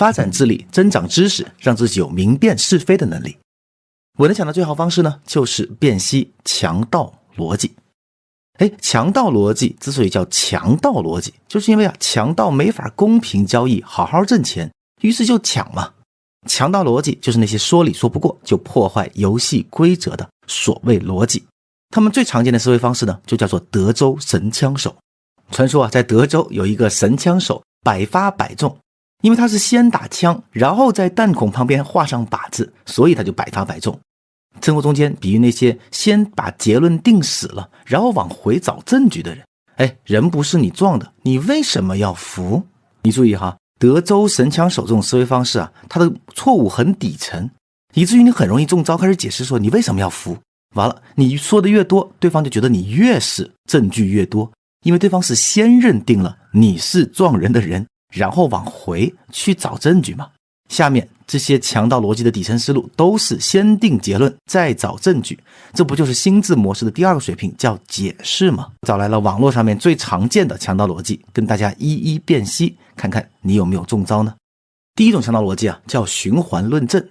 发展智力，增长知识，让自己有明辨是非的能力。我能想到最好方式呢，就是辨析强盗逻辑。哎，强盗逻辑之所以叫强盗逻辑，就是因为啊，强盗没法公平交易，好好挣钱，于是就抢嘛。强盗逻辑就是那些说理说不过就破坏游戏规则的所谓逻辑。他们最常见的思维方式呢，就叫做德州神枪手。传说啊，在德州有一个神枪手，百发百中，因为他是先打枪，然后在弹孔旁边画上靶子，所以他就百发百中。生活中间，比喻那些先把结论定死了，然后往回找证据的人。哎，人不是你撞的，你为什么要服？你注意哈，德州神枪手这种思维方式啊，他的错误很底层，以至于你很容易中招，开始解释说你为什么要服。完了，你说的越多，对方就觉得你越是证据越多，因为对方是先认定了你是撞人的人，然后往回去找证据嘛。下面这些强盗逻辑的底层思路都是先定结论再找证据，这不就是心智模式的第二个水平叫解释吗？找来了网络上面最常见的强盗逻辑，跟大家一一辨析，看看你有没有中招呢？第一种强盗逻辑啊，叫循环论证。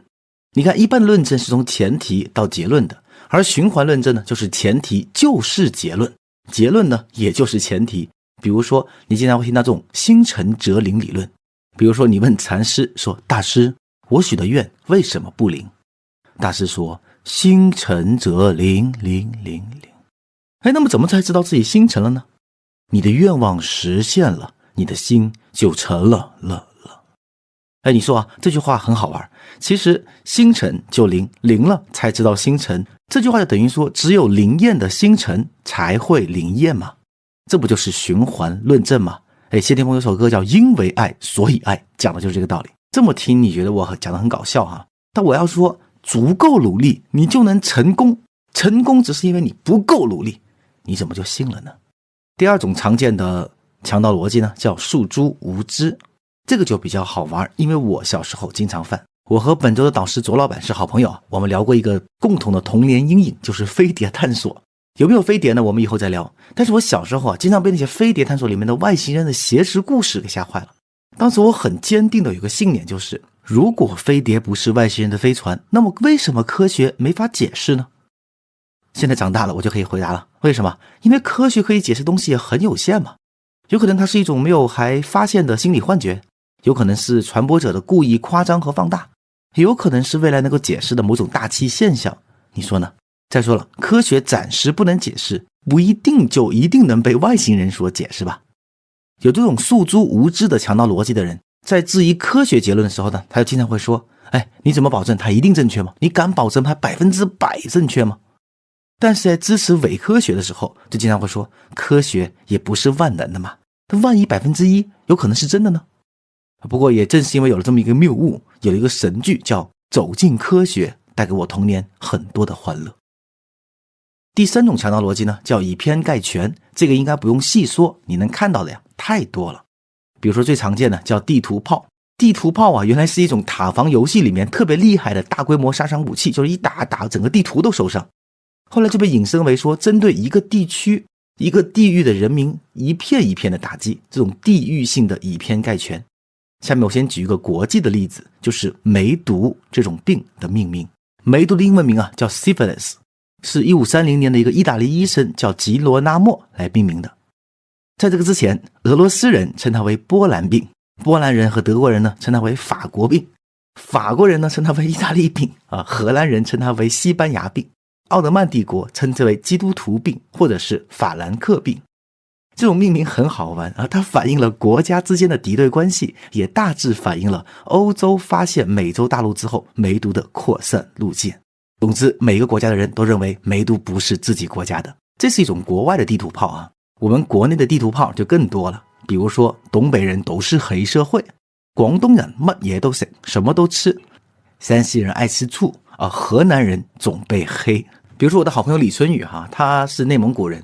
你看，一般论证是从前提到结论的，而循环论证呢，就是前提就是结论，结论呢也就是前提。比如说，你经常会听到这种心诚则灵理论。比如说，你问禅师说：“大师，我许的愿为什么不灵？”大师说：“心诚则灵，灵灵灵。”哎，那么怎么才知道自己心诚了呢？你的愿望实现了，你的心就成了了了。哎，你说啊，这句话很好玩。其实心诚就灵，灵了才知道心诚。这句话就等于说，只有灵验的心诚才会灵验嘛？这不就是循环论证吗？哎，谢霆锋有首歌叫《因为爱所以爱》，讲的就是这个道理。这么听，你觉得我讲的很搞笑哈？但我要说，足够努力，你就能成功。成功只是因为你不够努力，你怎么就信了呢？第二种常见的强盗逻辑呢，叫诉诸无知，这个就比较好玩，因为我小时候经常犯。我和本周的导师卓老板是好朋友，我们聊过一个共同的童年阴影，就是飞碟探索。有没有飞碟呢？我们以后再聊。但是我小时候啊，经常被那些飞碟探索里面的外星人的挟持故事给吓坏了。当时我很坚定的有个信念，就是如果飞碟不是外星人的飞船，那么为什么科学没法解释呢？现在长大了，我就可以回答了。为什么？因为科学可以解释东西很有限嘛。有可能它是一种没有还发现的心理幻觉，有可能是传播者的故意夸张和放大，也有可能是未来能够解释的某种大气现象。你说呢？再说了，科学暂时不能解释，不一定就一定能被外星人所解释吧？有这种诉诸无知的强盗逻辑的人，在质疑科学结论的时候呢，他就经常会说：“哎，你怎么保证它一定正确吗？你敢保证它百分之百正确吗？”但是在支持伪科学的时候，就经常会说：“科学也不是万能的嘛，它万一百分之一有可能是真的呢？”不过也正是因为有了这么一个谬误，有了一个神剧叫《走进科学》，带给我童年很多的欢乐。第三种强盗逻辑呢，叫以偏概全。这个应该不用细说，你能看到的呀太多了。比如说最常见的叫地图炮。地图炮啊，原来是一种塔防游戏里面特别厉害的大规模杀伤武器，就是一打打整个地图都受伤。后来就被引申为说，针对一个地区、一个地域的人民一片一片的打击，这种地域性的以偏概全。下面我先举一个国际的例子，就是梅毒这种病的命名。梅毒的英文名啊叫 syphilis。是一五三零年的一个意大利医生叫吉罗纳莫来命名的。在这个之前，俄罗斯人称它为波兰病，波兰人和德国人呢称它为法国病，法国人呢称它为意大利病啊，荷兰人称它为西班牙病，奥德曼帝国称之为基督徒病或者是法兰克病。这种命名很好玩啊，它反映了国家之间的敌对关系，也大致反映了欧洲发现美洲大陆之后梅毒的扩散路线。总之，每个国家的人都认为梅毒不是自己国家的，这是一种国外的地图炮啊。我们国内的地图炮就更多了，比如说东北人都是黑社会，广东人乜也都是什么都吃，山西人爱吃醋啊，河南人总被黑。比如说我的好朋友李春雨哈，他是内蒙古人，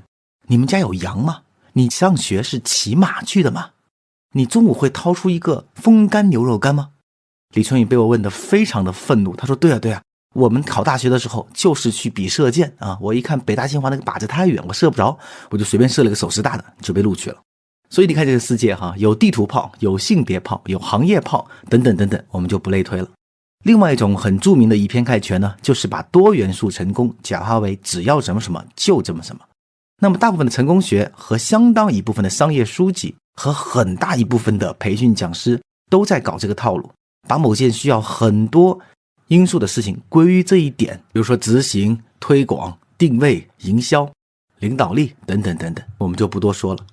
你们家有羊吗？你上学是骑马去的吗？你中午会掏出一个风干牛肉干吗？李春雨被我问的非常的愤怒，他说：对啊对啊。我们考大学的时候就是去比射箭啊！我一看北大清华那个靶子太远，我射不着，我就随便射了个手势大的，就被录取了。所以你看这个世界哈，有地图炮，有性别炮，有行业炮等等等等，我们就不类推了。另外一种很著名的以偏概全呢，就是把多元素成功简化为只要什么什么就这么什么。那么大部分的成功学和相当一部分的商业书籍和很大一部分的培训讲师都在搞这个套路，把某件需要很多因素的事情归于这一点，比如说执行、推广、定位、营销、领导力等等等等，我们就不多说了。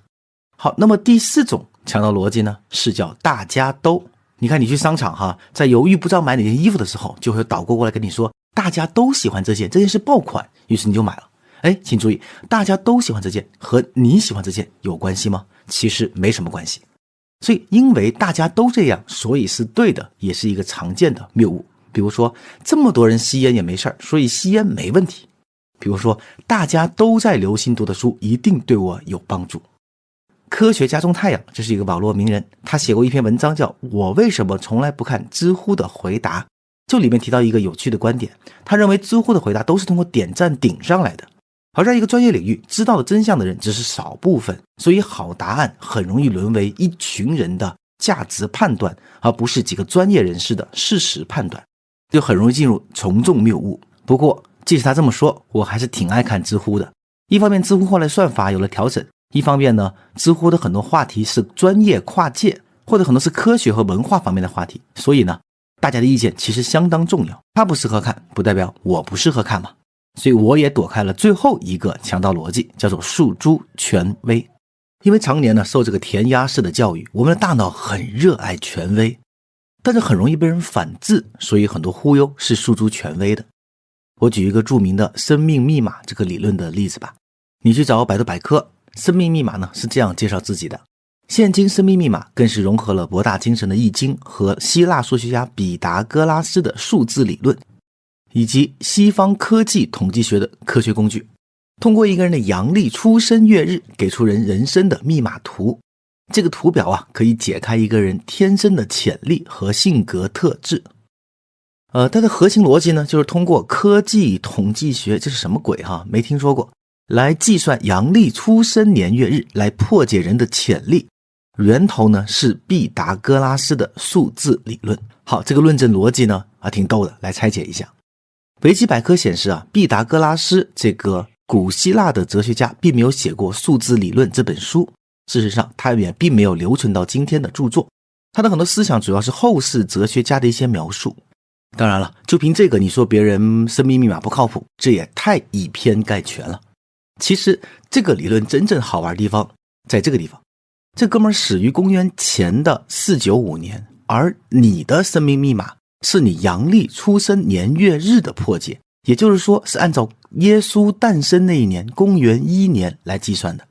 好，那么第四种强盗逻辑呢，是叫大家都。你看，你去商场哈，在犹豫不知道买哪件衣服的时候，就会有导购过来跟你说，大家都喜欢这件，这件是爆款，于是你就买了。哎，请注意，大家都喜欢这件和你喜欢这件有关系吗？其实没什么关系。所以，因为大家都这样，所以是对的，也是一个常见的谬误。比如说，这么多人吸烟也没事儿，所以吸烟没问题。比如说，大家都在留心读的书，一定对我有帮助。科学家种太阳，这是一个网络名人，他写过一篇文章，叫《我为什么从来不看知乎的回答》。就里面提到一个有趣的观点，他认为知乎的回答都是通过点赞顶上来的。而在一个专业领域，知道了真相的人只是少部分，所以好答案很容易沦为一群人的价值判断，而不是几个专业人士的事实判断，就很容易进入从众谬误。不过，即使他这么说，我还是挺爱看知乎的。一方面，知乎后来算法有了调整。一方面呢，知乎的很多话题是专业跨界，或者很多是科学和文化方面的话题，所以呢，大家的意见其实相当重要。他不适合看，不代表我不适合看嘛。所以我也躲开了最后一个强盗逻辑，叫做诉诸权威。因为常年呢受这个填鸭式的教育，我们的大脑很热爱权威，但是很容易被人反制，所以很多忽悠是诉诸权威的。我举一个著名的生命密码这个理论的例子吧，你去找百度百科。生命密码呢是这样介绍自己的：现今生命密码更是融合了博大精深的易经和希腊数学家毕达哥拉斯的数字理论，以及西方科技统计学的科学工具。通过一个人的阳历出生月日，给出人人生的密码图。这个图表啊，可以解开一个人天生的潜力和性格特质。呃，它的核心逻辑呢，就是通过科技统计学，这是什么鬼哈？没听说过。来计算阳历出生年月日，来破解人的潜力。源头呢是毕达哥拉斯的数字理论。好，这个论证逻辑呢啊挺逗的，来拆解一下。维基百科显示啊，毕达哥拉斯这个古希腊的哲学家并没有写过《数字理论》这本书。事实上，他也并没有留存到今天的著作。他的很多思想主要是后世哲学家的一些描述。当然了，就凭这个，你说别人生命密码不靠谱，这也太以偏概全了。其实这个理论真正好玩的地方在这个地方，这哥们儿始于公元前的四九五年，而你的生命密码是你阳历出生年月日的破解，也就是说是按照耶稣诞生那一年公元一年来计算的。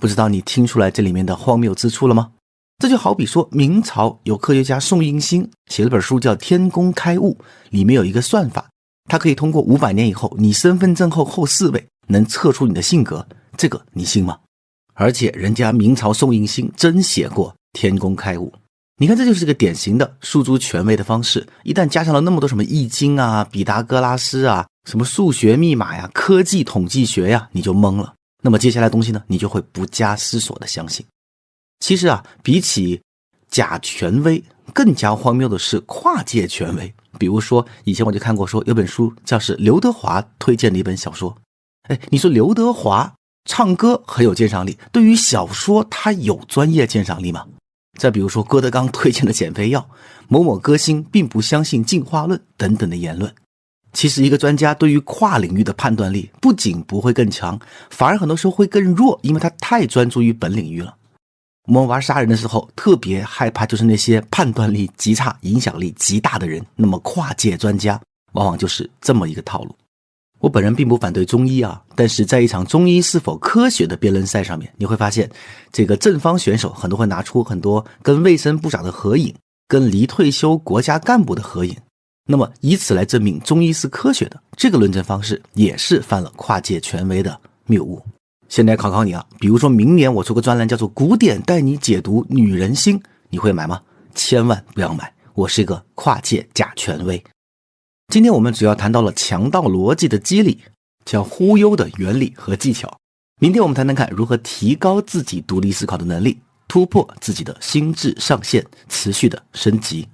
不知道你听出来这里面的荒谬之处了吗？这就好比说明朝有科学家宋应星写了本书叫《天工开物》，里面有一个算法，它可以通过五百年以后你身份证后后四位。能测出你的性格，这个你信吗？而且人家明朝宋应星真写过《天工开物》，你看这就是个典型的诉诸权威的方式。一旦加上了那么多什么易经啊、毕达哥拉斯啊、什么数学密码呀、科技统计学呀，你就懵了。那么接下来东西呢，你就会不加思索的相信。其实啊，比起假权威，更加荒谬的是跨界权威。比如说，以前我就看过说有本书叫是刘德华推荐的一本小说。哎，你说刘德华唱歌很有鉴赏力，对于小说他有专业鉴赏力吗？再比如说郭德纲推荐的减肥药，某某歌星并不相信进化论等等的言论。其实一个专家对于跨领域的判断力不仅不会更强，反而很多时候会更弱，因为他太专注于本领域了。我们玩杀人的时候特别害怕，就是那些判断力极差、影响力极大的人。那么跨界专家往往就是这么一个套路。我本人并不反对中医啊，但是在一场中医是否科学的辩论赛上面，你会发现，这个正方选手很多会拿出很多跟卫生部长的合影，跟离退休国家干部的合影，那么以此来证明中医是科学的，这个论证方式也是犯了跨界权威的谬误。现在考考你啊，比如说明年我出个专栏叫做《古典带你解读女人心》，你会买吗？千万不要买，我是一个跨界假权威。今天我们主要谈到了强盗逻辑的机理，叫忽悠的原理和技巧。明天我们谈谈看如何提高自己独立思考的能力，突破自己的心智上限，持续的升级。